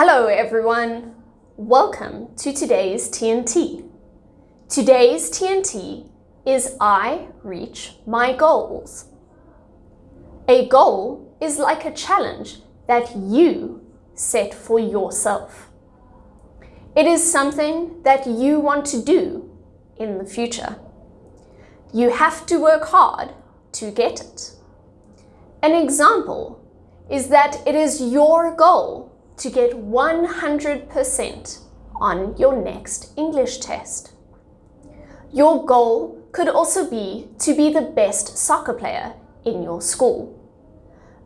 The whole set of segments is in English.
Hello everyone! Welcome to today's TNT. Today's TNT is I reach my goals. A goal is like a challenge that you set for yourself. It is something that you want to do in the future. You have to work hard to get it. An example is that it is your goal to get 100% on your next English test. Your goal could also be to be the best soccer player in your school.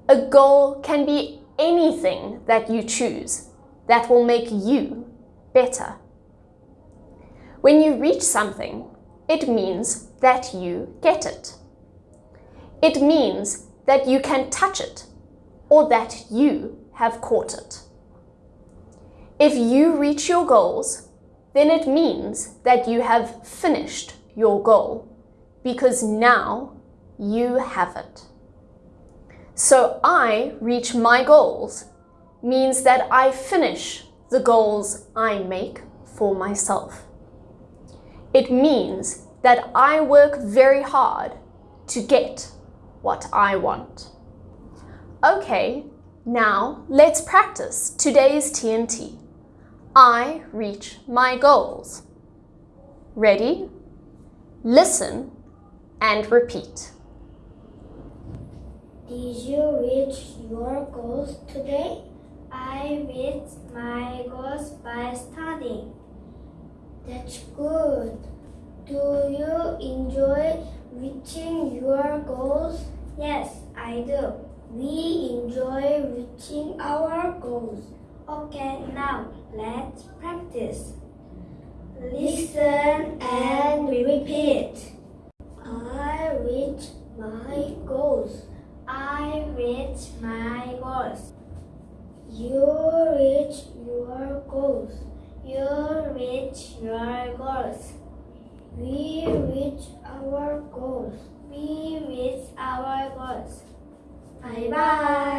A goal can be anything that you choose that will make you better. When you reach something, it means that you get it. It means that you can touch it or that you have caught it. If you reach your goals, then it means that you have finished your goal because now you have it. So I reach my goals means that I finish the goals I make for myself. It means that I work very hard to get what I want. Okay, now let's practice today's TNT. I reach my goals. Ready? Listen and repeat. Did you reach your goals today? I reached my goals by studying. That's good. Do you enjoy reaching your goals? Yes, I do. We enjoy reaching our goals. Okay, now let's practice. Listen and repeat. I reach my goals. I reach my goals. You reach your goals. You reach your goals. We reach our goals. We reach our goals. Bye bye.